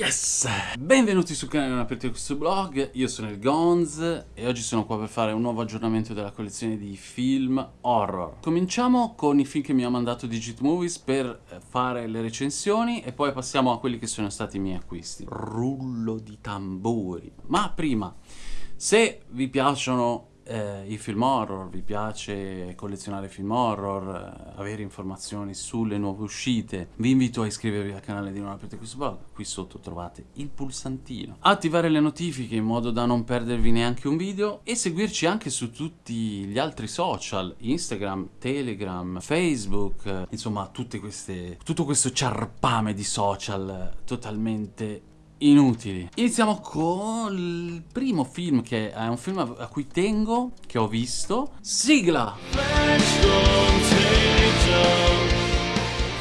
Yes! Benvenuti sul canale Non aprite questo blog, io sono il Gonz e oggi sono qua per fare un nuovo aggiornamento della collezione di film horror. Cominciamo con i film che mi ha mandato Digit Movies per eh, fare le recensioni e poi passiamo a quelli che sono stati i miei acquisti. Rullo di tamburi. Ma prima, se vi piacciono eh, i film horror, vi piace collezionare film horror, eh, avere informazioni sulle nuove uscite, vi invito a iscrivervi al canale di Non aprite questo blog, qui sotto trovate il pulsantino. Attivare le notifiche in modo da non perdervi neanche un video e seguirci anche su tutti gli altri social, Instagram, Telegram, Facebook, eh, insomma tutte queste, tutto questo ciarpame di social totalmente inutili. Iniziamo con il primo film che è un film a cui tengo, che ho visto. Sigla!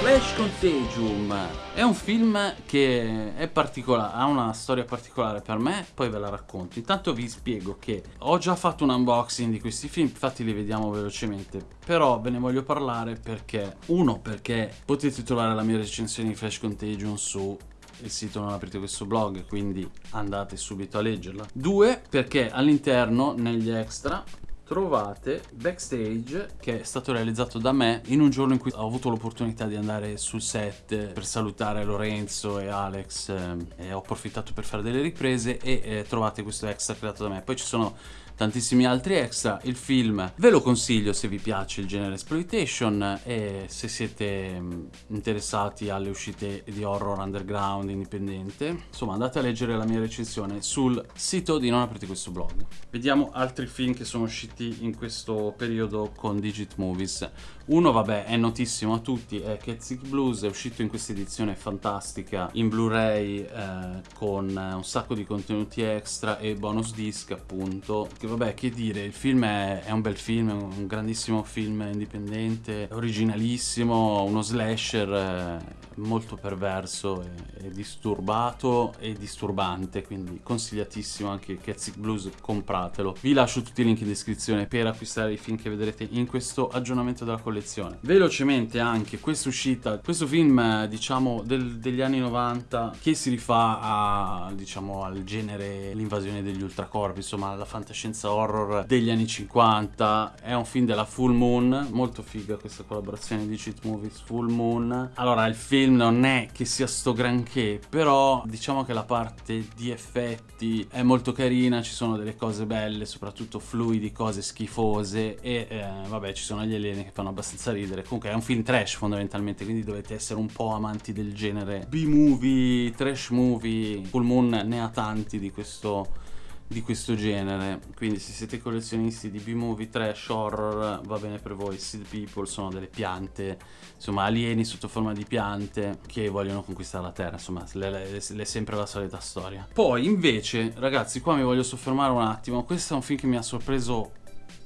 Flash Contagium è un film che è particolare, ha una storia particolare per me, poi ve la racconto. Intanto vi spiego che ho già fatto un unboxing di questi film, infatti li vediamo velocemente, però ve ne voglio parlare perché, uno perché potete trovare la mia recensione di Flash Contagion su il sito non aprite questo blog quindi andate subito a leggerla. Due perché all'interno negli extra trovate backstage che è stato realizzato da me in un giorno in cui ho avuto l'opportunità di andare sul set per salutare Lorenzo e Alex eh, e ho approfittato per fare delle riprese e eh, trovate questo extra creato da me poi ci sono tantissimi altri extra. Il film ve lo consiglio se vi piace il genere exploitation e se siete mm, interessati alle uscite di horror underground indipendente. Insomma andate a leggere la mia recensione sul sito di Non aprite questo blog. Vediamo altri film che sono usciti in questo periodo con Digit Movies. Uno vabbè è notissimo a tutti, è Cat Blues, è uscito in questa edizione fantastica in Blu-ray eh, con un sacco di contenuti extra e bonus disc appunto che vabbè, che dire, il film è, è un bel film, è un grandissimo film indipendente, originalissimo, uno slasher eh, molto perverso e, e, disturbato e disturbante, quindi consigliatissimo anche Catzic Blues, compratelo. Vi lascio tutti i link in descrizione per acquistare i film che vedrete in questo aggiornamento della collezione. Velocemente anche questa uscita, questo film diciamo del, degli anni 90 che si rifà a, diciamo, al genere l'invasione degli ultracorpi, insomma la fantascienza fantascienza horror degli anni 50 è un film della Full Moon molto figa questa collaborazione di Cheat Movies Full Moon. Allora il film non è che sia sto granché però diciamo che la parte di effetti è molto carina ci sono delle cose belle soprattutto fluidi cose schifose e eh, vabbè ci sono gli alieni che fanno abbastanza ridere. Comunque è un film trash fondamentalmente quindi dovete essere un po' amanti del genere B-movie trash movie. Full Moon ne ha tanti di questo di questo genere. Quindi se siete collezionisti di B-movie trash horror va bene per voi. Seed People sono delle piante insomma alieni sotto forma di piante che vogliono conquistare la terra. Insomma è sempre la solita storia. Poi invece ragazzi qua mi voglio soffermare un attimo. Questo è un film che mi ha sorpreso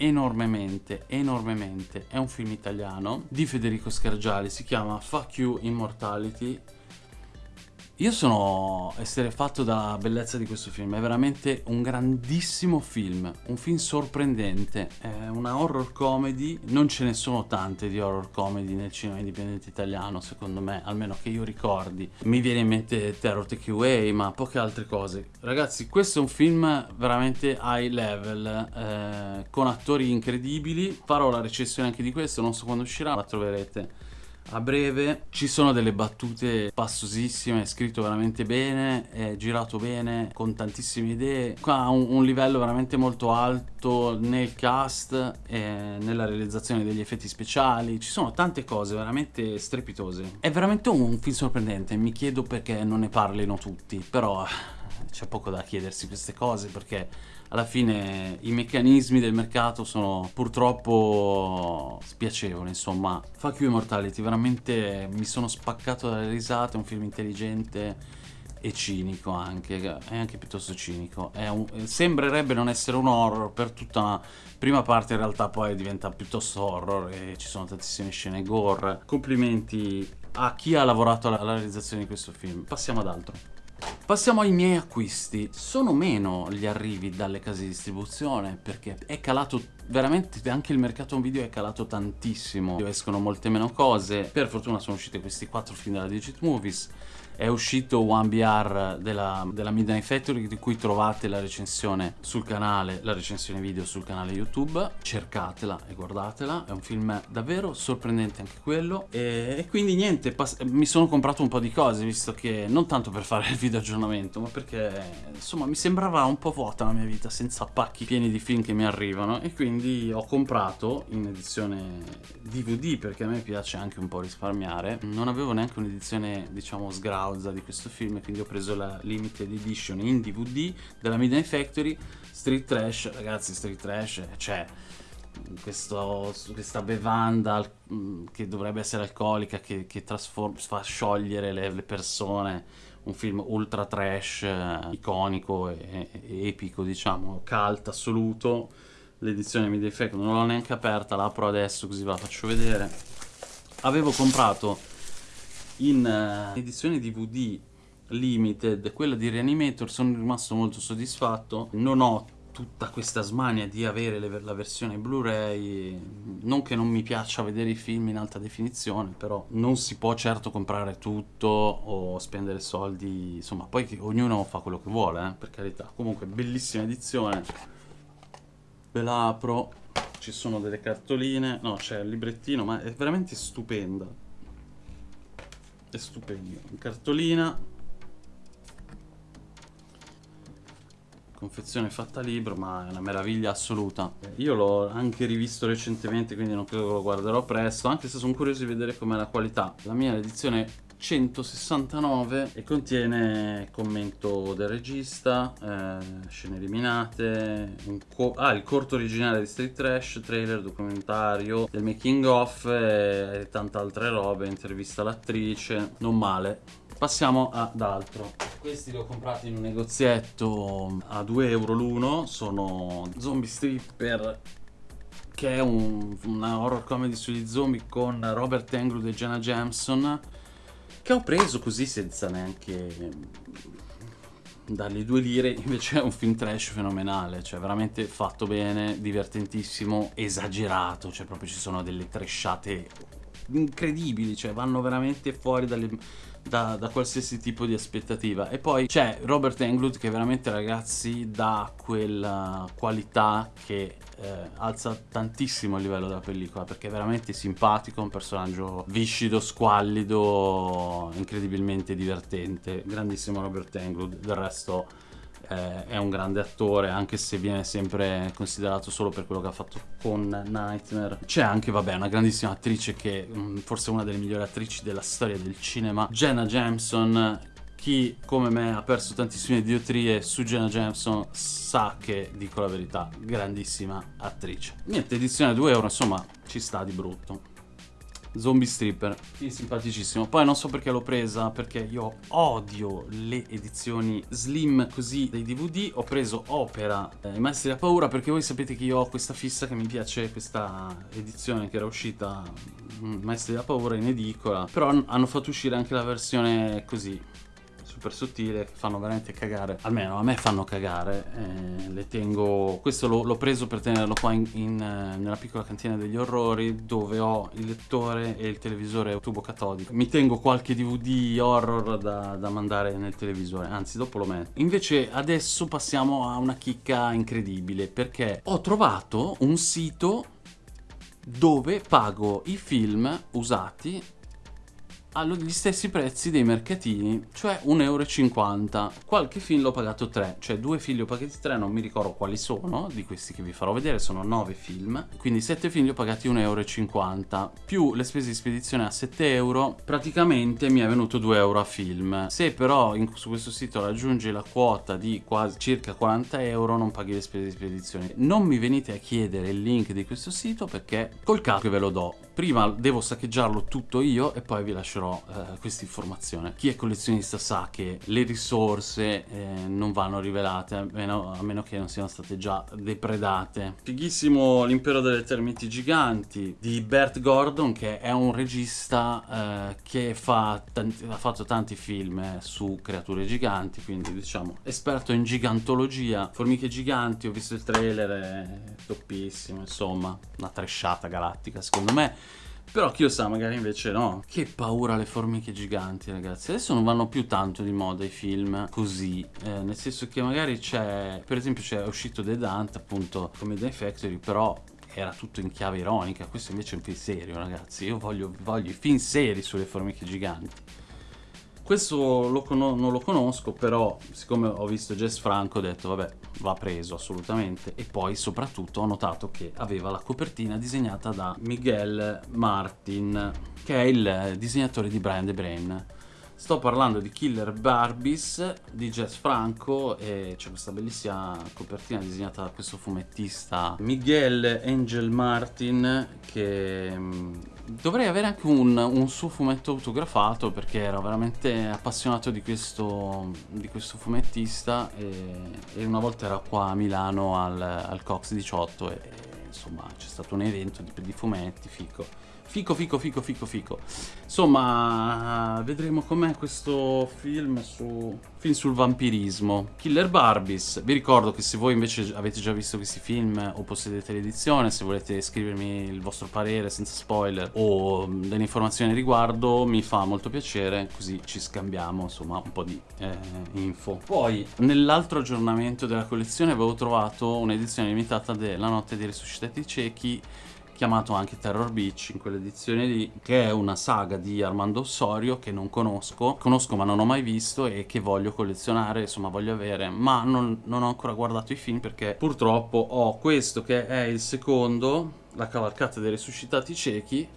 enormemente, enormemente. È un film italiano di Federico Scargiali, si chiama Fuck You Immortality io sono esterefatto dalla bellezza di questo film, è veramente un grandissimo film, un film sorprendente, è una horror comedy, non ce ne sono tante di horror comedy nel cinema indipendente italiano secondo me, almeno che io ricordi. Mi viene in mente Terror Take Away, ma poche altre cose. Ragazzi, questo è un film veramente high level, eh, con attori incredibili, farò la recensione anche di questo, non so quando uscirà, la troverete a breve ci sono delle battute passosissime, è scritto veramente bene, è girato bene, con tantissime idee. Qua ha un, un livello veramente molto alto nel cast e nella realizzazione degli effetti speciali. Ci sono tante cose veramente strepitose. È veramente un film sorprendente, mi chiedo perché non ne parlino tutti, però c'è poco da chiedersi queste cose perché alla fine i meccanismi del mercato sono purtroppo spiacevoli insomma. Fuck You Immortality veramente mi sono spaccato dalle risate è un film intelligente e cinico anche, è anche piuttosto cinico. Un, sembrerebbe non essere un horror per tutta una prima parte in realtà poi diventa piuttosto horror e ci sono tantissime scene gore. Complimenti a chi ha lavorato alla realizzazione di questo film. Passiamo ad altro Passiamo ai miei acquisti. Sono meno gli arrivi dalle case di distribuzione perché è calato veramente anche il mercato video è calato tantissimo. Escono molte meno cose. Per fortuna sono usciti questi quattro film della Digit Movies è uscito One BR della, della Midnight Factory di cui trovate la recensione sul canale, la recensione video sul canale YouTube, cercatela e guardatela, è un film davvero sorprendente anche quello. E, e quindi niente, mi sono comprato un po' di cose visto che non tanto per fare il video aggiornamento ma perché insomma mi sembrava un po' vuota la mia vita senza pacchi pieni di film che mi arrivano. E quindi ho comprato in edizione DVD perché a me piace anche un po' risparmiare, non avevo neanche un'edizione diciamo sgrauta causa di questo film quindi ho preso la limited edition in DVD della Midnight Factory. Street Trash ragazzi Street Trash c'è questo, questa bevanda mm, che dovrebbe essere alcolica che, che fa sciogliere le, le, persone. Un film ultra trash eh, iconico e, e, epico diciamo cult assoluto. L'edizione Midnight Factory non l'ho neanche aperta l'apro adesso così ve la faccio vedere. Avevo comprato in uh, edizione DVD limited, quella di Reanimator, sono rimasto molto soddisfatto. Non ho tutta questa smania di avere le, la versione Blu-ray, non che non mi piaccia vedere i film in alta definizione, però non si può certo comprare tutto o spendere soldi, insomma, poi ognuno fa quello che vuole, eh, per carità. Comunque, bellissima edizione, ve la apro, ci sono delle cartoline, no, c'è il librettino, ma è veramente stupenda è stupendo. In cartolina. Confezione fatta libro ma è una meraviglia assoluta. Io l'ho anche rivisto recentemente quindi non credo che lo guarderò presto anche se sono curioso di vedere com'è la qualità. La mia edizione 169 e contiene commento del regista, eh, scene eliminate, ah, il corto originale di Street Trash, trailer, documentario, del making of e tante altre robe, intervista all'attrice, non male. Passiamo ad altro. Questi li ho comprati in un negozietto a 2 euro l'uno, sono Zombie Stripper che è un, una horror comedy sugli zombie con Robert Englund e Jenna Jameson che ho preso così senza neanche mm, dargli due lire invece è un film trash fenomenale cioè veramente fatto bene divertentissimo esagerato cioè proprio ci sono delle trashate incredibili cioè vanno veramente fuori dalle, da, da, qualsiasi tipo di aspettativa. E poi c'è Robert Englund che veramente ragazzi dà quella qualità che eh, alza tantissimo il livello della pellicola perché è veramente simpatico, un personaggio viscido, squallido, incredibilmente divertente, grandissimo Robert Englund, del resto eh, è un grande attore anche se viene sempre considerato solo per quello che ha fatto con Nightmare. C'è anche, vabbè, una grandissima attrice che mh, mm, forse è una delle migliori attrici della storia del cinema, Jenna Jameson, chi come me ha perso tantissime diotrie su Jenna Jameson sa che dico la verità, grandissima attrice. Niente, edizione 2 euro, insomma, ci sta di brutto. Zombie Stripper, sì, simpaticissimo. Poi non so perché l'ho presa, perché io odio le edizioni slim così dei DVD. Ho preso Opera, eh, i Maestri della Paura, perché voi sapete che io ho questa fissa che mi piace, questa edizione che era uscita, mm, Maestri della Paura in edicola. Però hanno fatto uscire anche la versione così, super sottile fanno veramente cagare almeno a me fanno cagare eh, le tengo questo l'ho preso per tenerlo qua in, in, eh, nella piccola cantina degli orrori dove ho il lettore e il televisore tubo catodico. Mi tengo qualche dvd horror da, da mandare nel televisore anzi dopo lo metto. Invece adesso passiamo a una chicca incredibile perché ho trovato un sito dove pago i film usati agli stessi prezzi dei mercatini, cioè 1,50 euro. Qualche film l'ho pagato 3, cioè due film li ho pagati 3, non mi ricordo quali sono, di questi che vi farò vedere, sono 9 film, quindi 7 film li ho pagati 1,50 euro, più le spese di spedizione a 7 euro, praticamente mi è venuto 2 euro a film. Se però in, su questo sito raggiungi la quota di quasi circa 40 euro, non paghi le spese di spedizione. Non mi venite a chiedere il link di questo sito perché col cazzo ve lo do prima devo saccheggiarlo tutto io e poi vi lascerò eh, questa informazione. Chi è collezionista sa che le risorse eh, non vanno rivelate, a meno, a meno, che non siano state già depredate. Fighissimo L'impero delle termiti giganti di Bert Gordon, che è un regista eh, che fa tanti, ha fatto tanti film su creature giganti, quindi diciamo esperto in gigantologia. Formiche giganti, ho visto il trailer, è toppissimo, insomma, una tresciata galattica secondo me. Però chi lo sa, magari invece no. Che paura le formiche giganti, ragazzi. Adesso non vanno più tanto di moda i film così. Eh, nel senso che magari c'è... Per esempio c'è uscito The Dante, appunto, come The Factory, però era tutto in chiave ironica. Questo invece è un film serio, ragazzi. Io voglio, voglio i film seri sulle formiche giganti. Questo lo non lo conosco, però siccome ho visto Jess Franco ho detto vabbè, va preso assolutamente. E poi soprattutto ho notato che aveva la copertina disegnata da Miguel Martin, che è il disegnatore di Brian the Brain. Sto parlando di Killer Barbies di Jess Franco e c'è questa bellissima copertina disegnata da questo fumettista Miguel Angel Martin che mm, Dovrei avere anche un, un, suo fumetto autografato perché ero veramente appassionato di questo, di questo fumettista e, e, una volta era qua a Milano al, al Cox 18 e, e insomma c'è stato un evento di, di fumetti, fico. Fico, fico, fico, fico, fico. Insomma, vedremo com'è questo film, su... film sul vampirismo. Killer Barbies. Vi ricordo che se voi invece avete già visto questi film o possedete l'edizione, se volete scrivermi il vostro parere senza spoiler o delle informazioni riguardo, mi fa molto piacere, così ci scambiamo insomma un po' di eh, info. Poi, nell'altro aggiornamento della collezione avevo trovato un'edizione limitata della Notte dei Resuscitati Ciechi chiamato anche Terror Beach in quell'edizione lì, che è una saga di Armando Ossorio che non conosco, conosco ma non ho mai visto e che voglio collezionare, insomma voglio avere, ma non, non ho ancora guardato i film perché purtroppo ho questo che è il secondo, La cavalcata dei resuscitati ciechi,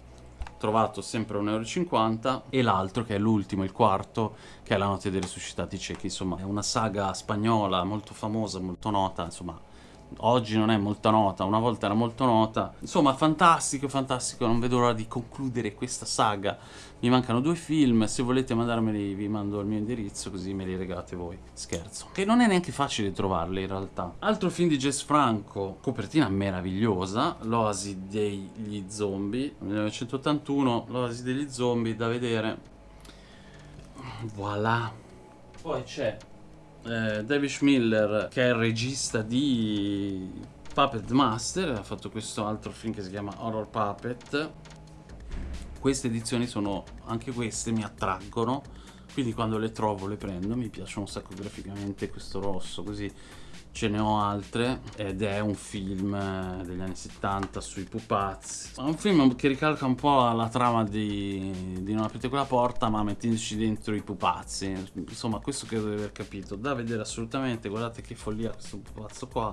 trovato sempre a 1,50 euro e l'altro che è l'ultimo, il quarto, che è La notte dei resuscitati ciechi, insomma è una saga spagnola molto famosa, molto nota, insomma oggi non è molto nota, una volta era molto nota. Insomma, fantastico, fantastico, non vedo l'ora di concludere questa saga. Mi mancano due film, se volete mandarmeli vi mando il mio indirizzo così me li regalate voi. Scherzo. Che non è neanche facile trovarli in realtà. Altro film di Jess Franco, copertina meravigliosa, L'Oasi degli zombie, 1981, L'Oasi degli zombie da vedere. Voilà. Poi c'è eh, David Miller, che è il regista di Puppet Master, ha fatto questo altro film che si chiama Horror Puppet. Queste edizioni sono, anche queste mi attraggono, quindi quando le trovo le prendo, mi piacciono un sacco graficamente questo rosso, così ce ne ho altre ed è un film eh, degli anni 70 sui pupazzi. È un film che ricalca un po' la trama di, di Non aprite quella porta ma mettendoci dentro i pupazzi. Insomma questo credo di aver capito. Da vedere assolutamente guardate che follia questo pupazzo qua.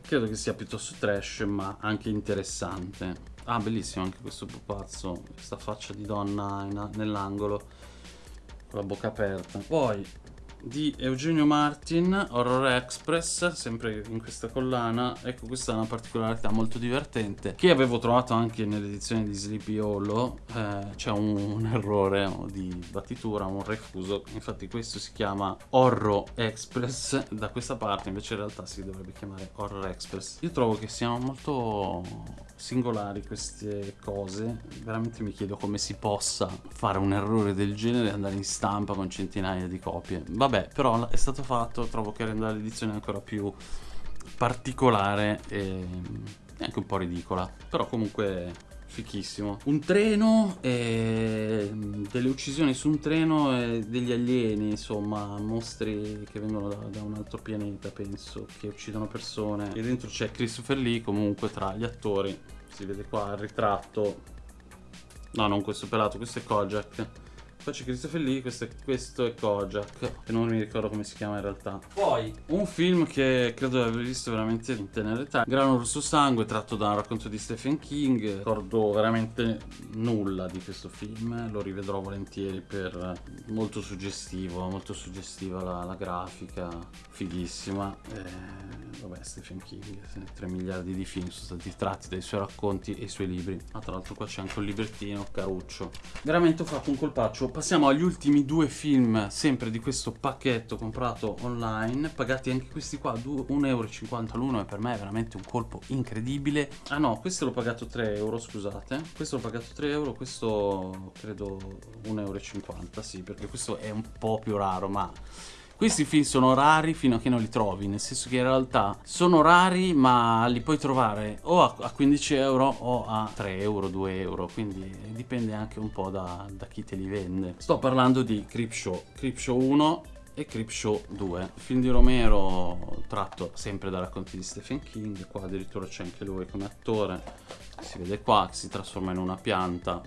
Credo che sia piuttosto trash ma anche interessante. Ah bellissimo anche questo pupazzo questa faccia di donna nell'angolo con la bocca aperta. Poi di Eugenio Martin, Horror Express, sempre in questa collana. Ecco, questa è una particolarità molto divertente che avevo trovato anche nell'edizione di Sleepy Hollow. Eh, c'è un, un, errore di battitura, un refuso. Infatti questo si chiama Horror Express da questa parte, invece in realtà si dovrebbe chiamare Horror Express. Io trovo che siano molto singolari queste cose. Veramente mi chiedo come si possa fare un errore del genere e andare in stampa con centinaia di copie. Vabbè, però è stato fatto, trovo che renda l'edizione ancora più particolare e anche un po' ridicola. Però comunque fichissimo. Un treno, e delle uccisioni su un treno e degli alieni, insomma, mostri che vengono da, da, un altro pianeta, penso, che uccidono persone. E dentro c'è Christopher Lee, comunque, tra gli attori. Si vede qua il ritratto. No, non questo pelato, questo è Kojak Poi c'è Christopher Lee, questo è, questo è Kojak, che non mi ricordo come si chiama in realtà. Poi, un film che credo di aver visto veramente in tenera età, Grano Rosso Sangue, tratto da un racconto di Stephen King. Ricordo veramente nulla di questo film, lo rivedrò volentieri per molto suggestivo, molto suggestiva la, la grafica, fighissima. Eh, vabbè, Stephen King, 3 miliardi di film sono stati tratti dai suoi racconti e i suoi libri. Ma ah, tra l'altro qua c'è anche un librettino, caruccio. Veramente ho fatto un colpaccio. Passiamo agli ultimi due film, sempre di questo pacchetto comprato online, pagati anche questi qua, 1,50 euro l'uno e per me è veramente un colpo incredibile. Ah no, questo l'ho pagato 3 euro, scusate. Questo l'ho pagato 3 euro, questo credo 1,50 euro, sì, perché questo è un po' più raro, ma questi film sono rari fino a che non li trovi, nel senso che in realtà sono rari ma li puoi trovare o a 15 euro o a 3 euro, 2 euro, quindi dipende anche un po' da, da chi te li vende. Sto parlando di Creepshow, Creepshow 1 e Creepshow 2. film di Romero tratto sempre da racconti di Stephen King, qua addirittura c'è anche lui come attore, si vede qua si trasforma in una pianta,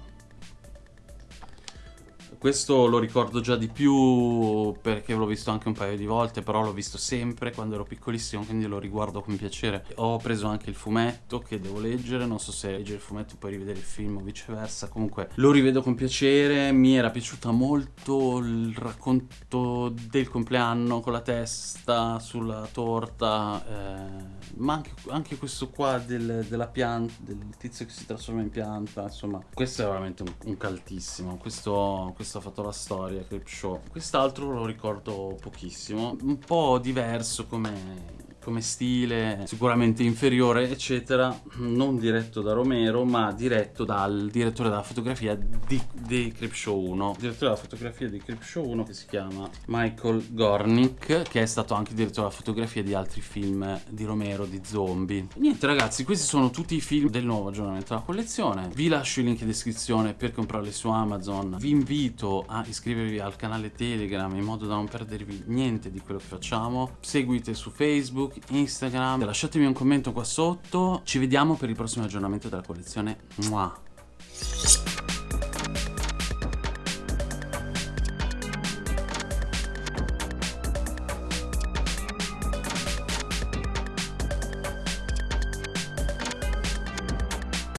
questo lo ricordo già di più perché l'ho visto anche un paio di volte, però l'ho visto sempre quando ero piccolissimo, quindi lo riguardo con piacere. Ho preso anche il fumetto che devo leggere, non so se leggere il fumetto e poi rivedere il film o viceversa, comunque lo rivedo con piacere, mi era piaciuta molto il racconto del compleanno con la testa sulla torta, eh, ma anche, anche, questo qua del, della pianta, del tizio che si trasforma in pianta, insomma, questo è veramente un, un caltissimo, questo, questo questo ha fatto la storia, Clip Show. Quest'altro lo ricordo pochissimo, un po' diverso come come stile, sicuramente inferiore, eccetera, non diretto da Romero, ma diretto dal direttore della fotografia di, di Creepshow 1. Direttore della fotografia di Creepshow 1 che si chiama Michael Gornick, che è stato anche direttore della fotografia di altri film di Romero, di zombie. Niente ragazzi, questi sono tutti i film del nuovo aggiornamento della collezione. Vi lascio il link in descrizione per comprarli su Amazon. Vi invito a iscrivervi al canale Telegram in modo da non perdervi niente di quello che facciamo. Seguite su Facebook, Instagram. Lasciatemi un commento qua sotto. Ci vediamo per il prossimo aggiornamento della collezione. Mua.